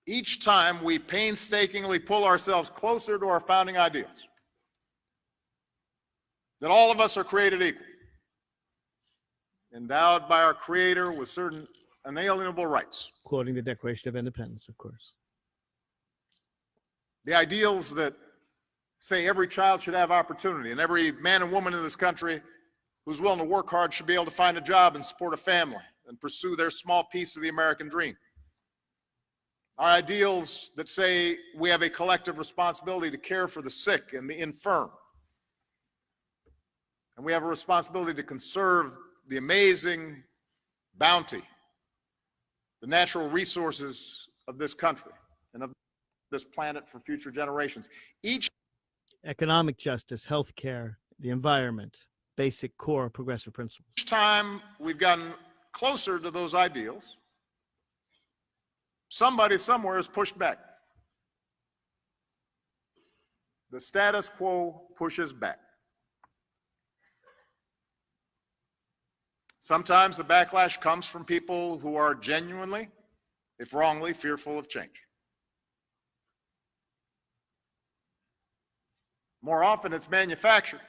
Speaker 5: Each time we painstakingly pull ourselves closer to our founding ideals that all of us are created equal, endowed by our Creator with certain inalienable rights.
Speaker 1: Quoting the Declaration of Independence, of course.
Speaker 5: The ideals that say every child should have opportunity and every man and woman in this country who's willing to work hard should be able to find a job and support a family and pursue their small piece of the American dream. Our ideals that say we have a collective responsibility to care for the sick and the infirm. And we have a responsibility to conserve the amazing bounty, the natural resources of this country and of this planet for future generations. Each
Speaker 1: Economic justice, health care, the environment, basic core progressive principles.
Speaker 5: Each time we've gotten closer to those ideals, somebody somewhere has pushed back. The status quo pushes back. Sometimes the backlash comes from people who are genuinely, if wrongly, fearful of change. More often, it's manufactured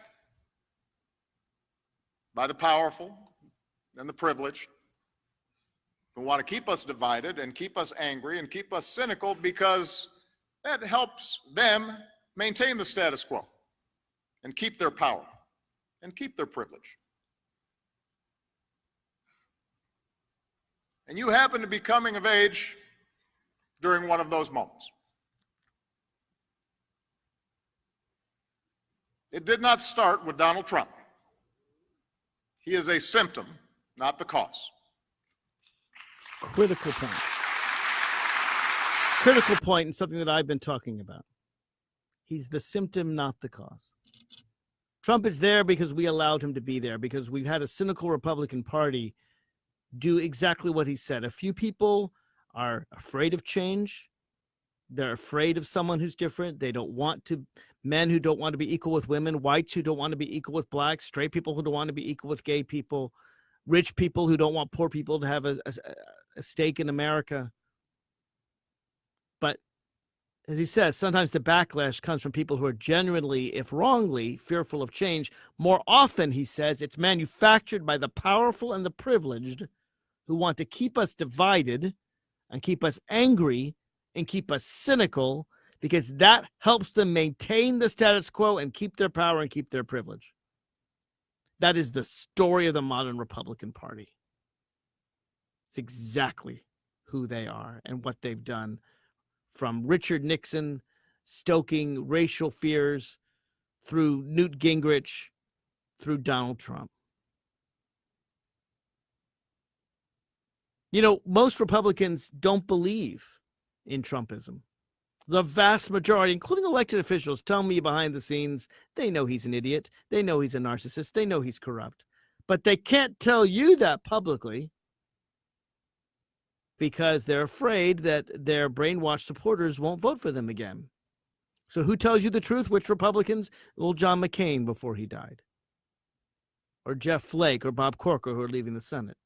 Speaker 5: by the powerful and the privileged who want to keep us divided and keep us angry and keep us cynical because that helps them maintain the status quo and keep their power and keep their privilege. And you happen to be coming of age during one of those moments. It did not start with Donald Trump. He is a symptom, not the cause.
Speaker 1: Critical point. Critical point and something that I've been talking about. He's the symptom, not the cause. Trump is there because we allowed him to be there, because we've had a cynical Republican Party do exactly what he said. A few people are afraid of change. They're afraid of someone who's different. They don't want to, men who don't want to be equal with women, whites who don't want to be equal with blacks, straight people who don't want to be equal with gay people, rich people who don't want poor people to have a, a, a stake in America. But as he says, sometimes the backlash comes from people who are genuinely, if wrongly, fearful of change. More often, he says, it's manufactured by the powerful and the privileged who want to keep us divided and keep us angry and keep us cynical because that helps them maintain the status quo and keep their power and keep their privilege. That is the story of the modern Republican Party. It's exactly who they are and what they've done from Richard Nixon stoking racial fears through Newt Gingrich through Donald Trump. You know, most Republicans don't believe in Trumpism. The vast majority, including elected officials, tell me behind the scenes they know he's an idiot. They know he's a narcissist. They know he's corrupt. But they can't tell you that publicly because they're afraid that their brainwashed supporters won't vote for them again. So, who tells you the truth? Which Republicans? Well, John McCain before he died, or Jeff Flake, or Bob Corker, who are leaving the Senate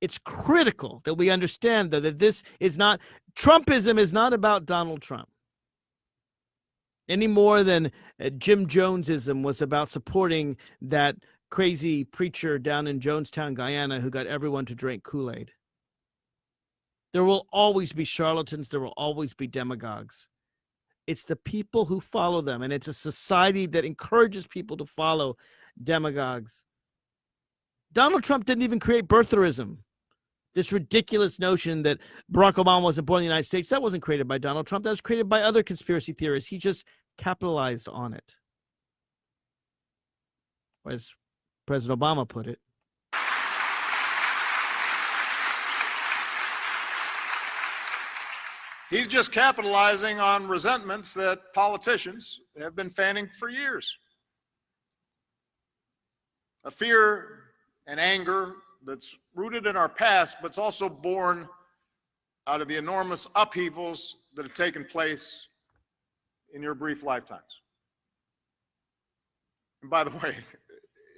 Speaker 1: it's critical that we understand though that this is not Trumpism is not about Donald Trump any more than uh, Jim Jonesism was about supporting that crazy preacher down in Jonestown, Guyana, who got everyone to drink Kool Aid. There will always be charlatans. There will always be demagogues. It's the people who follow them, and it's a society that encourages people to follow demagogues. Donald Trump didn't even create birtherism. This ridiculous notion that Barack Obama wasn't born in the United States, that wasn't created by Donald Trump. That was created by other conspiracy theorists. He just capitalized on it. As President Obama put it,
Speaker 5: He's just capitalizing on resentments that politicians have been fanning for years. A fear and anger that's rooted in our past, but it's also born out of the enormous upheavals that have taken place in your brief lifetimes. And by the *laughs* way,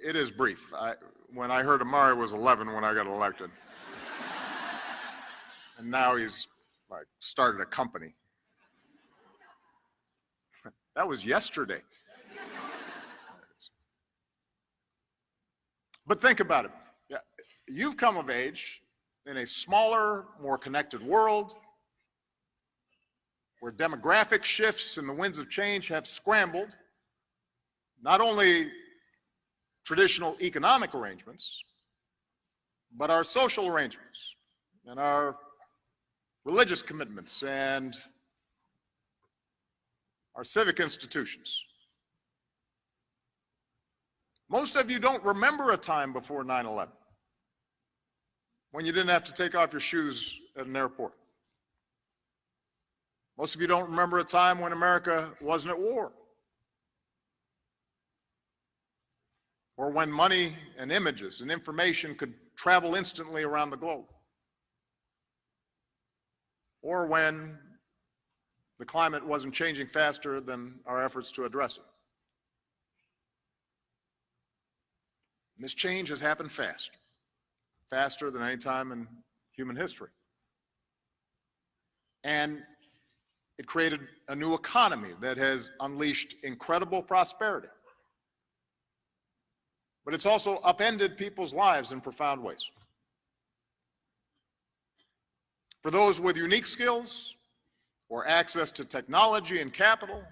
Speaker 5: it is brief. I, when I heard Amari was 11 when I got elected. *laughs* and now he's like started a company. *laughs* That was yesterday. But think about it. You've come of age in a smaller, more connected world where demographic shifts and the winds of change have scrambled not only traditional economic arrangements, but our social arrangements and our religious commitments and our civic institutions. Most of you don't remember a time before 9 11 when you didn't have to take off your shoes at an airport. Most of you don't remember a time when America wasn't at war. Or when money and images and information could travel instantly around the globe. Or when the climate wasn't changing faster than our efforts to address it. And this change has happened fast, faster than any time in human history. And it created a new economy that has unleashed incredible prosperity. But it's also upended people's lives in profound ways. For those with unique skills or access to technology and capital,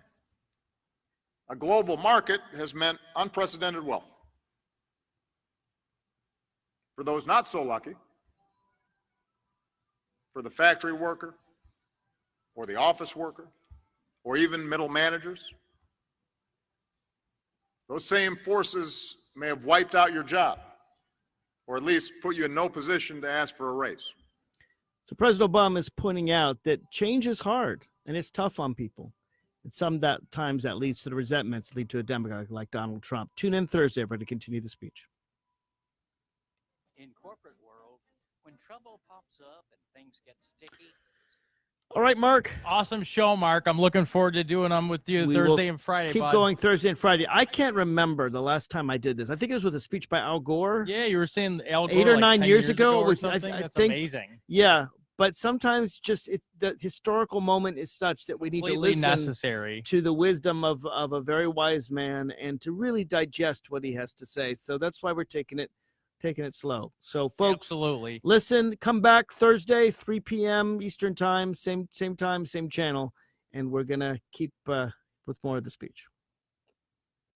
Speaker 5: a global market has meant unprecedented wealth. For those not so lucky, for the factory worker, or the office worker, or even middle managers, those same forces may have wiped out your job, or at least put you in no position to ask for a raise.
Speaker 1: So President Obama is pointing out that change is hard and it's tough on people. And some that times that leads to the resentments lead to a demagogue like Donald Trump. Tune in Thursday for to continue the speech.
Speaker 8: In corporate world, when trouble pops up and things get sticky,
Speaker 1: All right, Mark.
Speaker 2: Awesome show, Mark. I'm looking forward to doing them with you
Speaker 1: We
Speaker 2: Thursday and Friday.
Speaker 1: Keep
Speaker 2: bud.
Speaker 1: going Thursday and Friday. I can't remember the last time I did this. I think it was with a speech by Al Gore.
Speaker 2: Yeah, you were saying Al Gore Eight
Speaker 1: or
Speaker 2: like
Speaker 1: nine
Speaker 2: 10
Speaker 1: years ago
Speaker 2: or
Speaker 1: with- I th-
Speaker 2: something.
Speaker 1: I
Speaker 2: That's
Speaker 1: think-
Speaker 2: amazing.
Speaker 1: Yeah, but sometimes just it, the historical moment is such that we need to listen
Speaker 2: necessary.
Speaker 1: to the wisdom of of a very wise man and to really digest what he has to say. So that's why we're taking it taking it slow. So folks,
Speaker 2: Absolutely.
Speaker 1: listen, come back Thursday, 3 p.m. Eastern time, same same time, same channel, and we're gonna keep uh, with more of the speech.